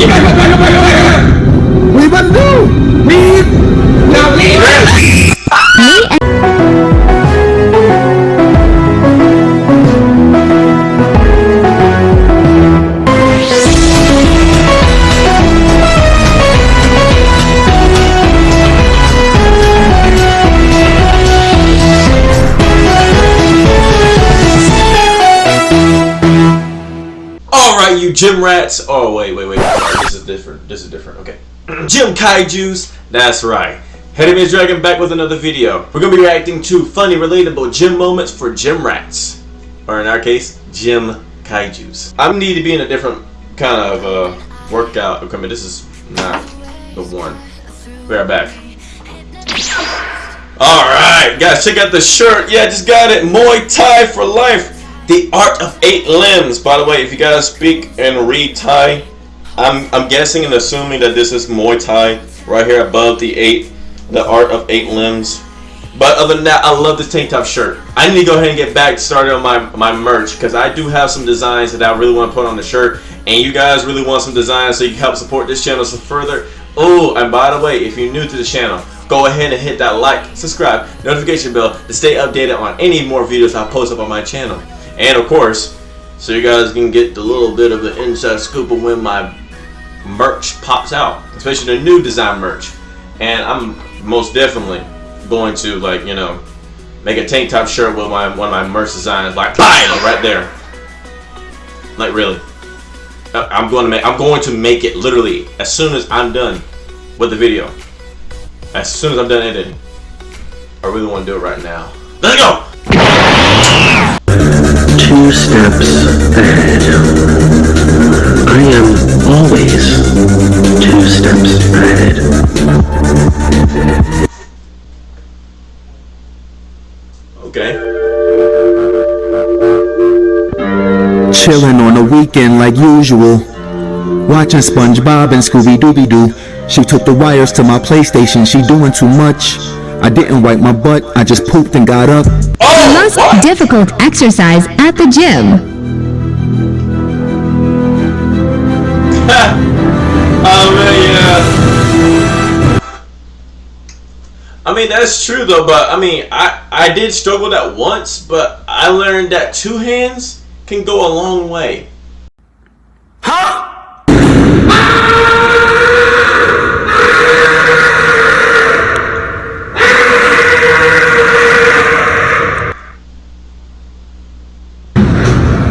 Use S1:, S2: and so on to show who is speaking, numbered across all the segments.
S1: We must do. Leave. Now leave.
S2: Me and
S3: Alright, you gym rats. Oh, wait, wait, wait. Sorry, this is different. Okay. gym kaijus. That's right. Headman Dragon back with another video. We're to be reacting to funny, relatable gym moments for gym rats. Or in our case, gym kaijus. I need to be in a different kind of uh, workout equipment. This is not the one. We are back. Alright, guys, check out the shirt. Yeah, just got it. Muay Thai for life. The Art of Eight Limbs. By the way, if you guys speak and read Thai, I'm, I'm guessing and assuming that this is Muay Thai right here above the eight, the Art of Eight Limbs. But other than that, I love this tank top shirt. I need to go ahead and get back started on my, my merch because I do have some designs that I really want to put on the shirt. And you guys really want some designs so you can help support this channel some further. Oh, and by the way, if you're new to the channel, go ahead and hit that like, subscribe, notification bell to stay updated on any more videos I post up on my channel. And of course, so you guys can get the little bit of the inside scoop of when my merch pops out, especially the new design merch. And I'm most definitely going to like, you know, make a tank top shirt with my one of my merch designs like bam, right there. Like really. I- I'm going to make I'm going to make it literally as soon as I'm done with the video. As soon as I'm done editing. I really want to do it right now. Let's go!
S4: two steps ahead. I am always two steps ahead.
S3: Okay.
S1: Chilling on the weekend like usual. Watching SpongeBob and Scooby Dooby Doo. She took the wires to my PlayStation. She doing too much. I didn't wipe my butt. I just pooped and got up.
S3: Oh!
S2: most
S3: what?
S2: difficult exercise at the gym.
S3: Oh man, yeah. I mean that's true though, but I mean I I did struggle that once, but I learned that two hands can go a long way.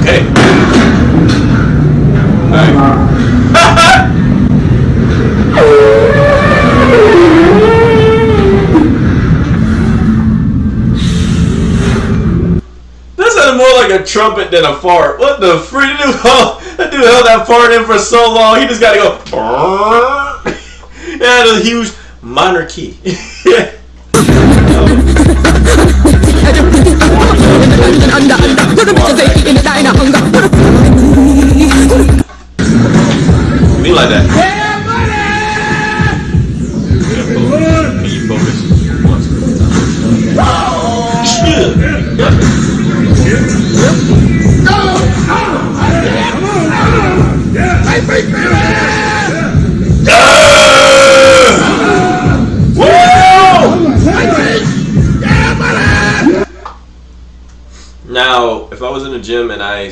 S3: Okay. Ah! Alright. That sounded more like a trumpet than a fart. What the freak? Dude, oh, that dude held that fart in for so long. He just got to go. yeah, the huge minor key.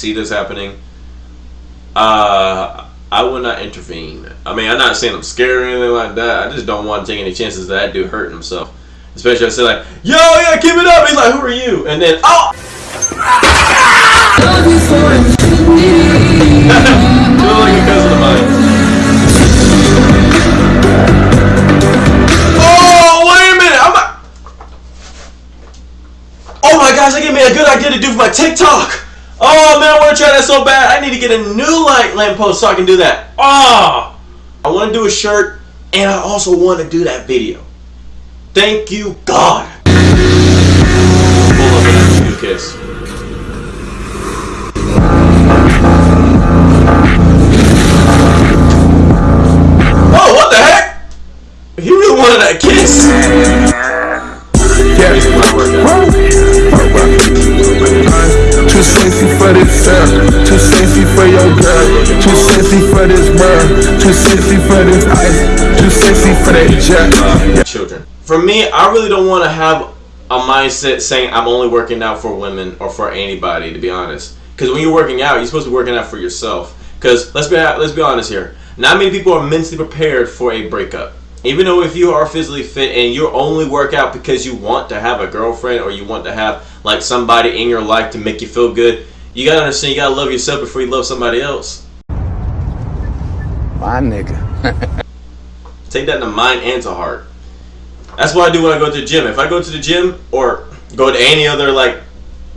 S3: see this happening, uh, I would not intervene. I mean, I'm not saying I'm scared or anything like that. I just don't want to take any chances that dude hurt himself. Especially I say like, "Yo, yeah, keep it up." He's like, "Who are you?" And then, oh, a. Oh, wait a minute! I'm not. Oh my gosh, that gave me a good idea to do for my TikTok. Oh man, I want to try that so bad. I need to get a new light lamppost so I can do that. Oh, I want to do a shirt, and I also want to do that video. Thank you, God. Pull up kiss. Oh, what the heck? He really wanted that kiss.
S5: Too sexy for this girl, too sexy for your girl, too sexy for this world, too sexy for this ice, too sexy for that jet.
S3: children. For me, I really don't want to have a mindset saying I'm only working out for women or for anybody. To be honest, because when you're working out, you're supposed to be working out for yourself. Because let's be let's be honest here. Not many people are mentally prepared for a breakup. Even though if you are physically fit and you only work out because you want to have a girlfriend or you want to have like somebody in your life to make you feel good, you gotta understand you gotta love yourself before you love somebody else.
S6: My nigga.
S3: Take that to mind and to heart. That's what I do when I go to the gym. If I go to the gym or go to any other like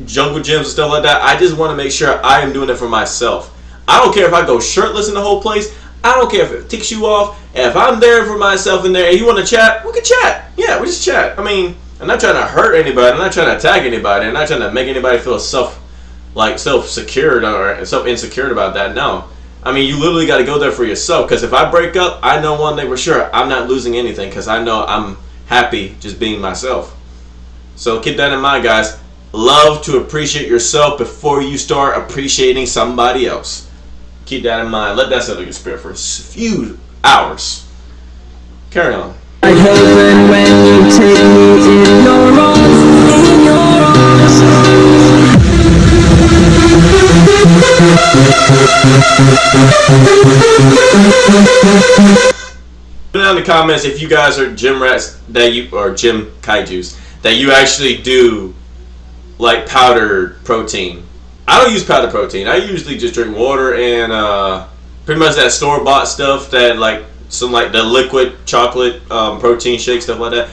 S3: jungle gyms and stuff like that, I just want to make sure I am doing it for myself. I don't care if I go shirtless in the whole place. I don't care if it ticks you off. If I'm there for myself in there and you want to chat, we can chat. Yeah, we just chat. I mean, I'm not trying to hurt anybody. I'm not trying to attack anybody. I'm not trying to make anybody feel self, like self secured or self insecure about that. No. I mean, you literally got to go there for yourself. Because if I break up, I know one thing for sure. I'm not losing anything. Because I know I'm happy just being myself. So keep that in mind, guys. Love to appreciate yourself before you start appreciating somebody else. Keep that in mind. Let that settle your spirit for a few hours. Carry on.
S7: I heaven when you take me in your arms, in your arms.
S3: Put down in the comments if you guys are gym rats that you or gym kaiju's that you actually do like powdered protein. I don't use powdered protein. I usually just drink water and uh, pretty much that store bought stuff that like some like the liquid chocolate um, protein shake stuff like that.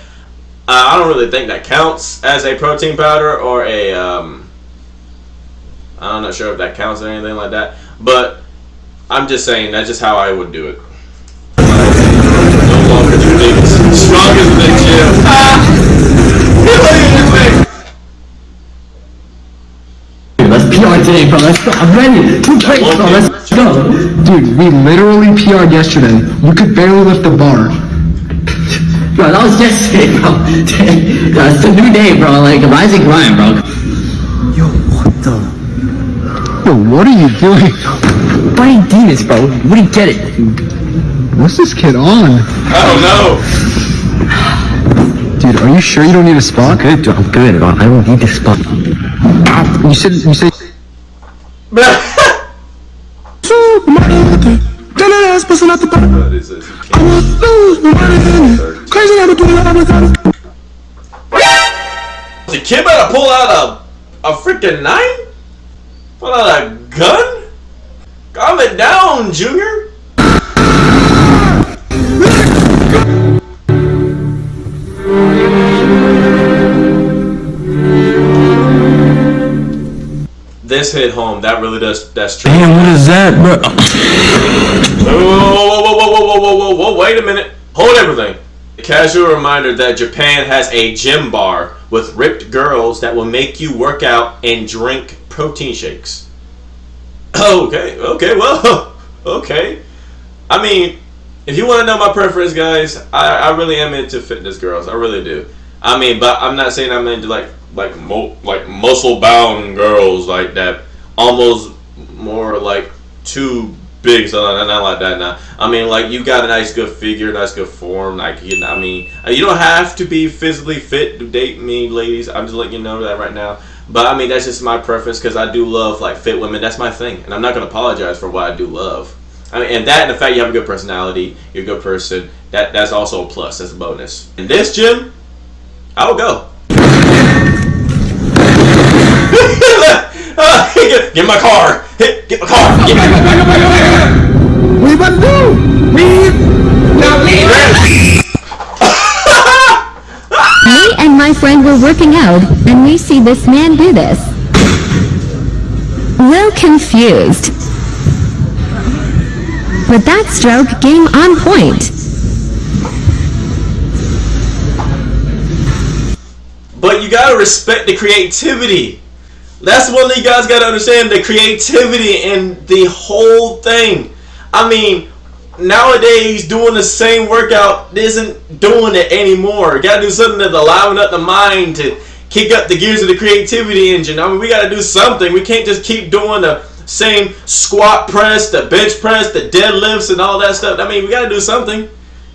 S3: I don't really think that counts as a protein powder or a. Um, I'm not sure if that counts or anything like that, but I'm just saying that's just how I would do it. No longer do things than the gym. Ah!
S8: Let's PR today, bro. Let's. I'm ready. Two. Let's go. Dude, we literally PR'd yesterday. You could barely lift the bar. Bro, that was yesterday, bro. That's the new day, bro. Like, rise and grind, bro.
S6: Yo, what the?
S8: Yo, what are you doing? Fighting demons, bro. What do you get it? What's this kid on?
S3: I don't know.
S8: Dude, are you sure you don't need a spot?
S4: Good, I'm good. bro. I don't need this spot.
S8: You said, you said,
S3: out a a freaking knife? Pull out a gun? Calm it down, Junior. This hit home. That really does. That's true.
S6: Damn, what is that, bro?
S3: Whoa, whoa, whoa, whoa, whoa, whoa, whoa, whoa, wait a minute. Hold everything. Casual reminder that Japan has a gym bar with ripped girls that will make you work out and drink protein shakes. Okay, okay, well, okay. I mean, if you want to know my preference, guys, I, I really am into fitness girls. I really do. I mean, but I'm not saying I'm into like like mo- like muscle bound girls like that. Almost more like too big, so not, not like that. Now, I mean, like you got a nice good figure, nice good form. Like you know, I mean, uh, you don't have to be physically fit to date me, ladies. I'm just letting you know that right now. But I mean, that's just my preference because I do love like fit women. That's my thing, and I'm not gonna apologize for what I do love. I mean, and that and the fact you have a good personality, you're a good person. That that's also a plus. That's a bonus. In this gym, I will go. get, get my car. Get, get my car. Get my car.
S8: what are you about to do? Leave.
S2: Me and my friend were working out, and we see this man do this. We're confused. But that stroke game on point.
S3: But you gotta respect the creativity. That's thing you guys gotta understand the creativity in the whole thing. I mean, nowadays doing the same workout isn't doing it anymore. You gotta do something that's allowing up the mind to kick up the gears of the creativity engine. I mean, we gotta do something. We can't just keep doing the same squat press, the bench press, the deadlifts, and all that stuff. I mean, we got to do something.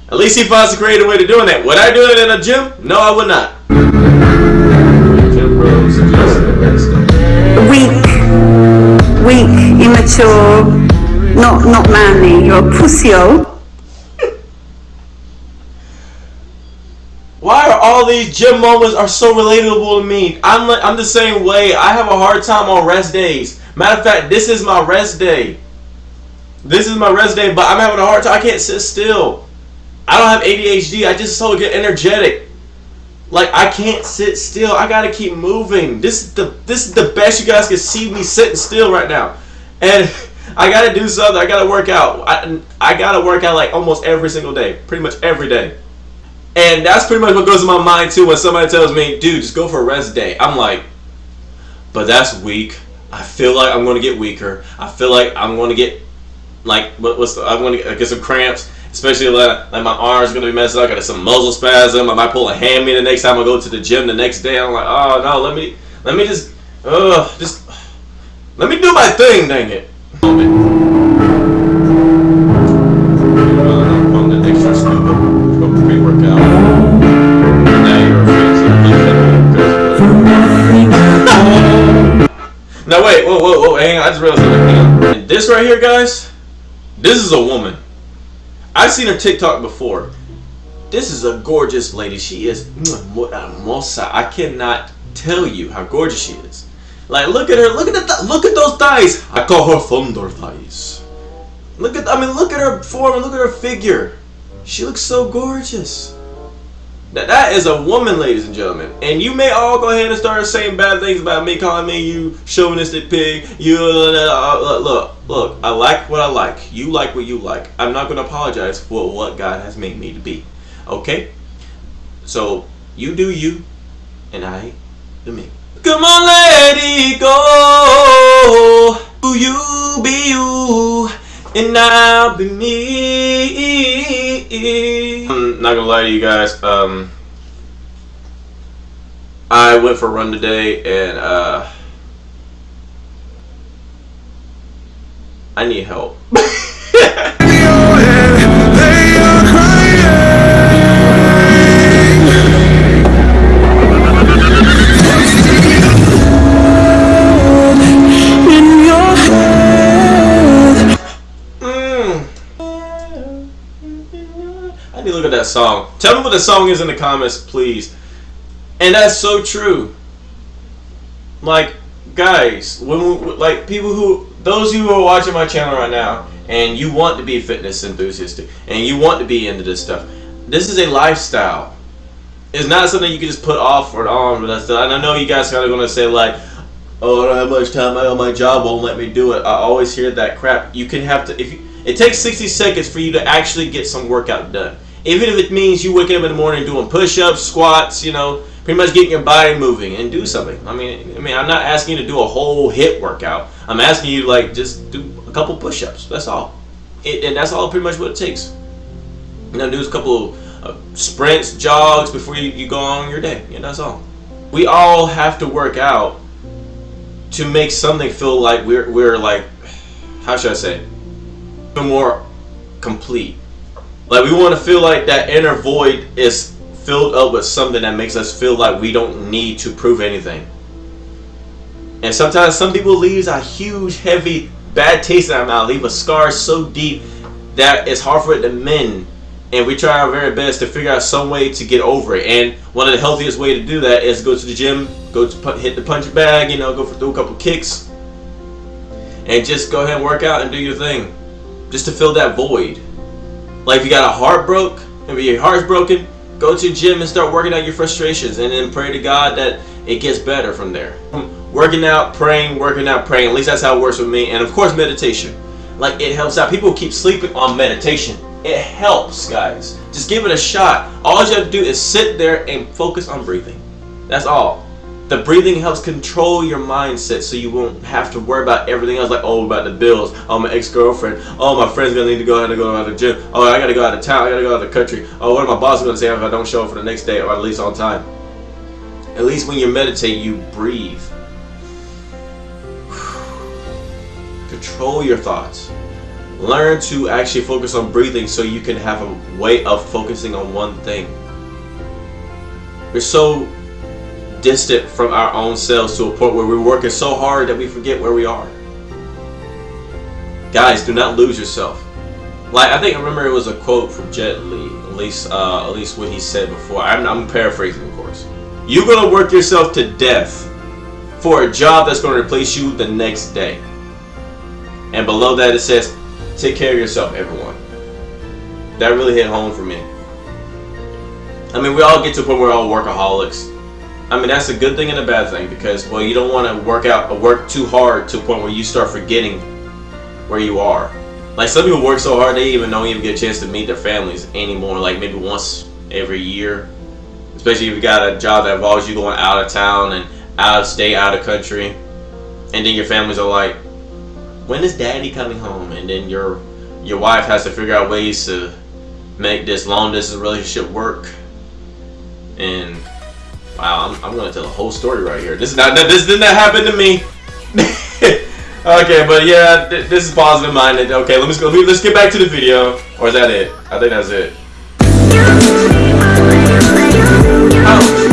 S3: At least he finds a creative way to doing that. Would I do it in a gym? No, I would not.
S9: Weak, weak, immature, not not manly. You're a pussy-o.
S3: Why are all these gym moments are so relatable to me? I'm li- I'm the same way. I have a hard time on rest days. Matter of fact, this is my rest day. This is my rest day, but I'm having a hard time. I can't sit still. I don't have ADHD. I just so get energetic. Like I can't sit still. I gotta keep moving. This is the this is the best you guys can see me sitting still right now, and I gotta do something. I gotta work out. I I gotta work out like almost every single day, pretty much every day. And that's pretty much what goes in my mind too when somebody tells me, dude, just go for a rest day. I'm like, but that's weak. I feel like I'm to get weaker. I feel like I'm to get, like, what, what's the, I'm going to get some cramps. Especially like, like my arms to be messed up. I got some muscle spasm. I might pull a hammy the next time I go to the gym the next day. I'm like, oh no, let me, let me just, uh, just, let me do my thing, dang it. Now wait, whoa, whoa, whoa, hang on, I just realized something. This right here, guys, this is a woman. I've seen her TikTok before. This is a gorgeous lady. She is moça. I cannot tell you how gorgeous she is. Like, look at her. Look at the, look at those thighs. I call her thunder thighs. Look at, I mean, look at her form look at her figure. She looks so gorgeous. Now, that is a woman, ladies and gentlemen. And you may all go ahead and start saying bad things about me, calling me you chauvinistic pig. You uh, uh, uh, uh look, look. I like what I like. You like what you like. I'm not going to apologize for what God has made me to be. Okay? So you do you, and I do me. Come on, let it go. You be you, and I'll be me. I'm not gonna lie to you guys. Um, I went for a run today, and uh, I need help. that song. Tell me what the song is in the comments, please. And that's so true. Like, guys, when we, like people who, those who are watching my channel right now, and you want to be fitness enthusiastic, and you want to be into this stuff, this is a lifestyle. It's not something you can just put off or on. But that's, and I know you guys are going to say like, "Oh, I don't have much time. I my job won't let me do it." I always hear that crap. You can have to if you, it takes 60 seconds for you to actually get some workout done. Even if it means you waking up in the morning doing push-ups, squats, you know, pretty much getting your body moving and do something. I mean, I mean, I'm not asking you to do a whole HIIT workout. I'm asking you like just do a couple push-ups. That's all, it, and that's all pretty much what it takes. You know, do a couple uh, sprints, jogs before you, you go on your day. Yeah, that's all. We all have to work out to make something feel like we're we're like, how should I say, more complete. Like we want to feel like that inner void is filled up with something that makes us feel like we don't need to prove anything. And sometimes some people leave a huge, heavy, bad taste in our mouth, leave a scar so deep that it's hard for it to mend. And we try our very best to figure out some way to get over it. And one of the healthiest way to do that is go to the gym, go to hit the punch bag, you know, go for do a couple kicks, and just go ahead and work out and do your thing, just to fill that void. Like if you got a heart broke, if your heart's broken, go to gym and start working out your frustrations, and then pray to God that it gets better from there. Working out, praying, working out, praying. At least that's how it works with me. And of course, meditation. Like it helps out. People keep sleeping on meditation. It helps, guys. Just give it a shot. All you have to do is sit there and focus on breathing. That's all. The breathing helps control your mindset so you won't have to worry about everything else like, oh, about the bills, oh, my ex-girlfriend, oh, my friend's to need to go out and go out to the gym, oh, I got to go out of town, I got to go out of the country, oh, what my boss to say oh, if I don't show up for the next day or at least on time? At least when you meditate, you breathe. control your thoughts. Learn to actually focus on breathing so you can have a way of focusing on one thing. We're so distant from our own selves to a point where we're working so hard that we forget where we are. Guys, do not lose yourself. Like I think I remember it was a quote from Jet Li, at least uh, at least what he said before. I'm, I'm paraphrasing, of course. You're gonna work yourself to death for a job that's gonna replace you the next day. And below that it says, take care of yourself, everyone. That really hit home for me. I mean, we all get to a point where we're all workaholics. I mean, that's a good thing and a bad thing because, well, you don't want to work out or work too hard to a point where you start forgetting where you are. Like some people work so hard they even don't even get a chance to meet their families anymore. Like maybe once every year, especially if you got a job that involves you going out of town and out of state, out of country, and then your families are like, "When is Daddy coming home?" And then your your wife has to figure out ways to make this long distance relationship work. And wow, I'm, I'm gonna tell a whole story right here. This is not this did not happen to me. Okay, but yeah, th this is positive minded. Okay, let me go. Let's get back to the video. Or is that it? I think that's it. Oh.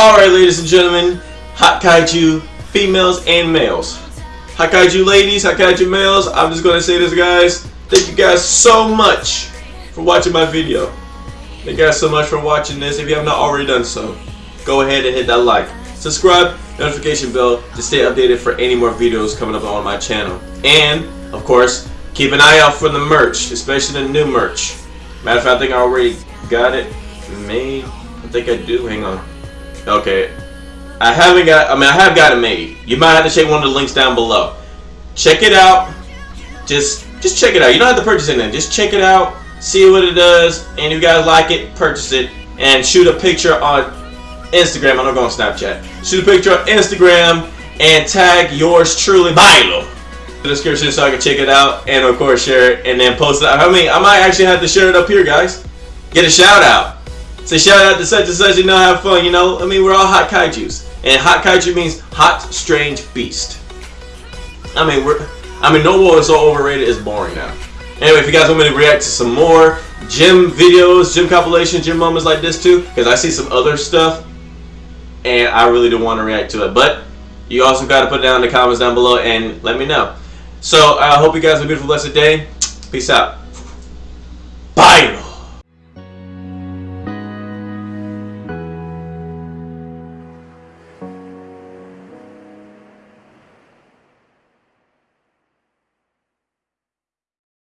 S3: Alright, ladies and gentlemen, Hot Kaiju females and males. Hot Kaiju ladies, Hot Kaiju males, I'm just gonna say this, guys. Thank you guys so much for watching my video. Thank you guys so much for watching this. If you have not already done so, go ahead and hit that like. Subscribe notification bell to stay updated for any more videos coming up on my channel. And, of course, keep an eye out for the merch, especially the new merch. Matter of fact, I think I already got it made. I think I do. Hang on. Okay. I haven't got, I mean, I have got it made. You might have to check one of the links down below. Check it out. Just, just check it out. You don't have to purchase anything. Just check it out. See what it does. And if you guys like it, purchase it. And shoot a picture on Instagram. I'm not going to Snapchat. Shoot a picture on Instagram and tag yours truly, Milo. The description so I can check it out and of course share it and then post it. I mean, I might actually have to share it up here, guys. Get a shout out. Say shout out to such and such. You know, have fun. You know, I mean, we're all hot kaiju's, and hot kaiju means hot, strange beast. I mean, we're. I mean, no war is so overrated. It's boring now. Anyway, if you guys want me to react to some more gym videos, gym compilations, gym moments like this too, because I see some other stuff and I really don't want to react to it. But you also got to put it down in the comments down below and let me know. So I hope you guys have a beautiful, blessed day. Peace out. Bye.